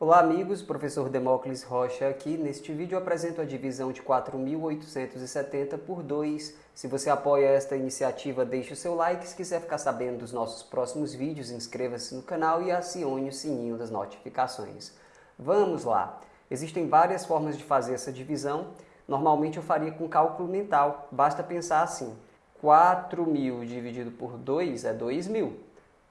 Olá amigos, professor Demócles Rocha aqui. Neste vídeo eu apresento a divisão de 4.870 por 2. Se você apoia esta iniciativa, deixe o seu like. Se quiser ficar sabendo dos nossos próximos vídeos, inscreva-se no canal e acione o sininho das notificações. Vamos lá! Existem várias formas de fazer essa divisão. Normalmente eu faria com cálculo mental. Basta pensar assim. 4.000 dividido por 2 é 2.000.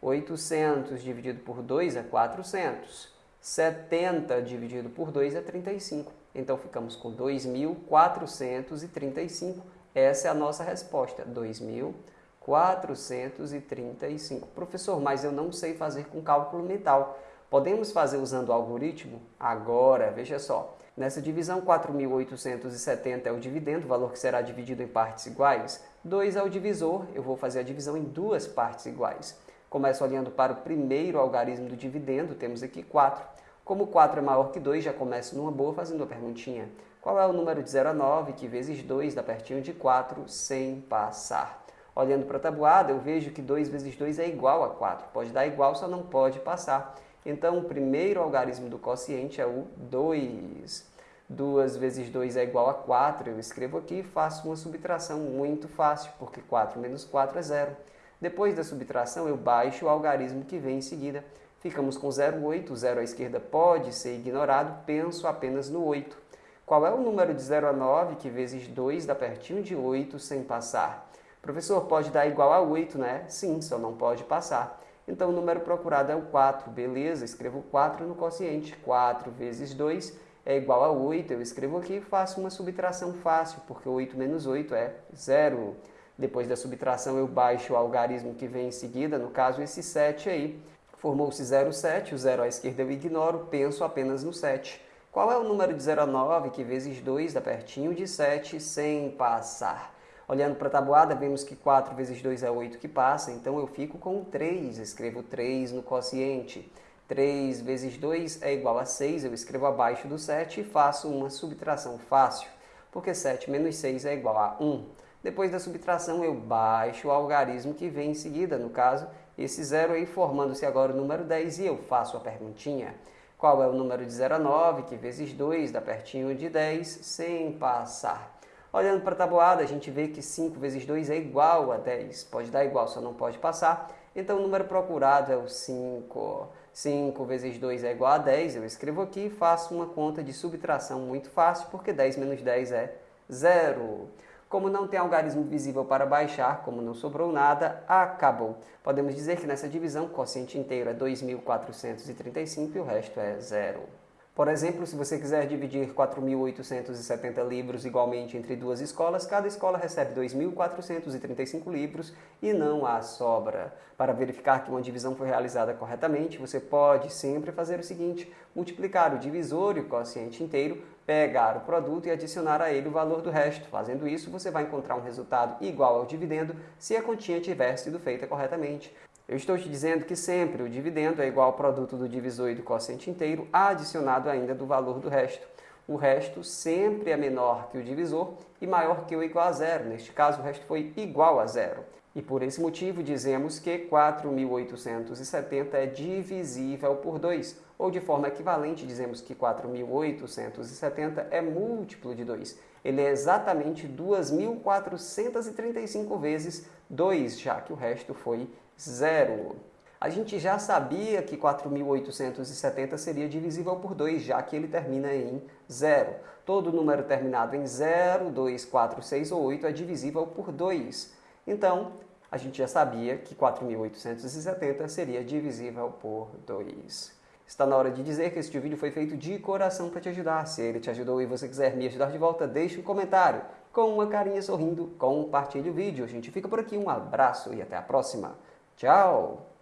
800 dividido por 2 é 400. 70 dividido por 2 é 35. Então ficamos com 2.435. Essa é a nossa resposta, 2.435. Professor, mas eu não sei fazer com cálculo mental. Podemos fazer usando o algoritmo? Agora, veja só. Nessa divisão, 4.870 é o dividendo, o valor que será dividido em partes iguais. 2 é o divisor, eu vou fazer a divisão em duas partes iguais. Começo olhando para o primeiro algarismo do dividendo, temos aqui 4. Como 4 é maior que 2, já começo numa boa fazendo uma perguntinha. Qual é o número de 0 a 9 que vezes 2 dá pertinho de 4 sem passar? Olhando para a tabuada, eu vejo que 2 vezes 2 é igual a 4. Pode dar igual, só não pode passar. Então, o primeiro algarismo do quociente é o 2. 2 vezes 2 é igual a 4. Eu escrevo aqui e faço uma subtração muito fácil, porque 4 menos 4 é 0. Depois da subtração, eu baixo o algarismo que vem em seguida. Ficamos com 0,8, o 0 à esquerda pode ser ignorado, penso apenas no 8. Qual é o número de 0 a 9 que vezes 2 dá pertinho de 8 sem passar? Professor, pode dar igual a 8, né? Sim, só não pode passar. Então o número procurado é o 4, beleza? Escrevo 4 no quociente. 4 vezes 2 é igual a 8. Eu escrevo aqui e faço uma subtração fácil, porque 8 menos 8 é 0. Depois da subtração eu baixo o algarismo que vem em seguida, no caso esse 7 aí. Formou-se 0,7, o 0 à esquerda eu ignoro, penso apenas no 7. Qual é o número de 0 a 9 que vezes 2 dá pertinho de 7 sem passar? Olhando para a tabuada, vemos que 4 vezes 2 é 8 que passa, então eu fico com 3, escrevo 3 no quociente. 3 vezes 2 é igual a 6, eu escrevo abaixo do 7 e faço uma subtração fácil, porque 7 menos 6 é igual a 1. Depois da subtração, eu baixo o algarismo que vem em seguida, no caso, esse zero aí formando-se agora o número 10 e eu faço a perguntinha. Qual é o número de 0 a 9, que vezes 2 dá pertinho de 10, sem passar? Olhando para a tabuada, a gente vê que 5 vezes 2 é igual a 10. Pode dar igual, só não pode passar. Então o número procurado é o 5. 5 vezes 2 é igual a 10. Eu escrevo aqui e faço uma conta de subtração muito fácil, porque 10 menos 10 é 0. Como não tem algarismo visível para baixar, como não sobrou nada, acabou. Podemos dizer que nessa divisão o quociente inteiro é 2.435 e o resto é zero. Por exemplo, se você quiser dividir 4.870 livros igualmente entre duas escolas, cada escola recebe 2.435 livros e não há sobra. Para verificar que uma divisão foi realizada corretamente, você pode sempre fazer o seguinte, multiplicar o divisor e o quociente inteiro, pegar o produto e adicionar a ele o valor do resto. Fazendo isso, você vai encontrar um resultado igual ao dividendo se a continha tiver sido feita corretamente. Eu estou te dizendo que sempre o dividendo é igual ao produto do divisor e do quociente inteiro, adicionado ainda do valor do resto. O resto sempre é menor que o divisor e maior que ou igual a zero. Neste caso, o resto foi igual a zero. E por esse motivo, dizemos que 4.870 é divisível por 2. Ou de forma equivalente, dizemos que 4.870 é múltiplo de 2. Ele é exatamente 2.435 vezes 2, já que o resto foi zero. A gente já sabia que 4.870 seria divisível por 2, já que ele termina em zero. Todo número terminado em 0, 2, 4, 6 ou 8 é divisível por 2. Então, a gente já sabia que 4.870 seria divisível por 2. Está na hora de dizer que este vídeo foi feito de coração para te ajudar. Se ele te ajudou e você quiser me ajudar de volta, deixe um comentário. Com uma carinha sorrindo, compartilhe o vídeo. A gente fica por aqui, um abraço e até a próxima. Tchau!